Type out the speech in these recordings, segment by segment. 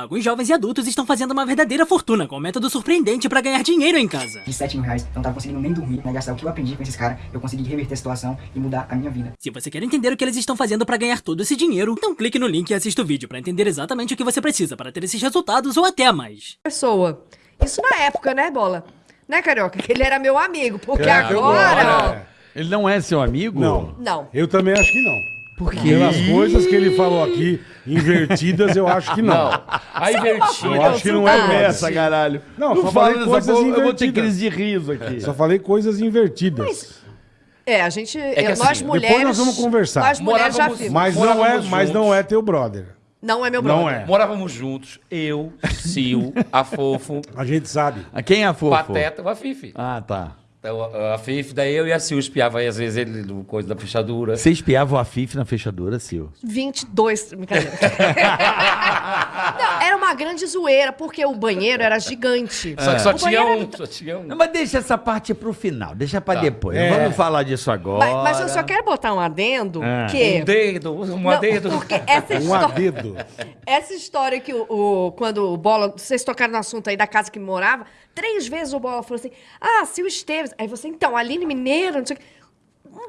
Alguns jovens e adultos estão fazendo uma verdadeira fortuna com um método surpreendente pra ganhar dinheiro em casa. De 7 mil reais, eu não tava conseguindo nem dormir, né? Gastar o que eu aprendi com esses caras, eu consegui reverter a situação e mudar a minha vida. Se você quer entender o que eles estão fazendo pra ganhar todo esse dinheiro, então clique no link e assista o vídeo pra entender exatamente o que você precisa para ter esses resultados ou até mais. Pessoa. Isso na época, né, Bola? Né, Carioca? Que ele era meu amigo. Porque É, agora... gosto. Ele não é seu amigo? Não. Não. Eu também acho que não. Por quê? Pelas coisas que ele falou aqui, invertidas, eu acho que não. Não. A invertida. Eu acho que não é Ah. Começa, caralho. Não, não só fala falei coisas porra, eu vou ter invertidas. crise de riso aqui. Só falei coisas invertidas. É, a gente... que nós assim, mulheres... depois nós vamos conversar. Nós mulheres já Morávamos- vimos. Mas não, é, mas não é teu brother. Não é meu brother. Não é. Morávamos juntos, eu, Sil, a Fofo, A gente sabe. Quem é a fofo? Pateta a Fifi. Ah, tá. Então, a a Fifi, daí eu e a Sil espiava aí, às vezes ele no coisa da fechadura. Você espiava o Afif na fechadura, Sil? 22. Brincadeira. não, era uma grande zoeira, porque o banheiro era gigante. Só que só tinha um, era- só tinha um. Não, mas deixa essa parte pro final, deixa pra Tá. depois. É. Não vamos falar disso agora. Mas, mas eu só quero botar um adendo É. que... Um dedo, um Não, dedo. porque essa Um história... adedo. Essa história que o, o- quando o Bola, vocês tocaram no assunto aí da casa que morava, três vezes o Bola falou assim: "Ah, Sil Esteves". Aí você, então, Aline Mineiro, não sei o quê.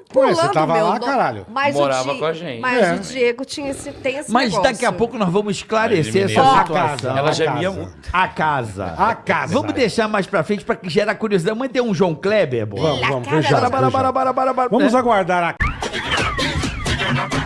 Pulando você tava meu lá, nome. caralho. Mas Morava o Di- com a gente. Mas É. o Diego tinha esse, tem esse Mas negócio. daqui a pouco nós vamos esclarecer essa A situação. casa. Ela a gemia casa. muito. A casa. A casa. Vamos deixar mais pra frente pra que gerar curiosidade. Vamos ter um João Kleber, bola? Vamos, vamos, cara, fechado, Bara, bara, bara, fechado. bara, bara, bara. Vamos É. aguardar a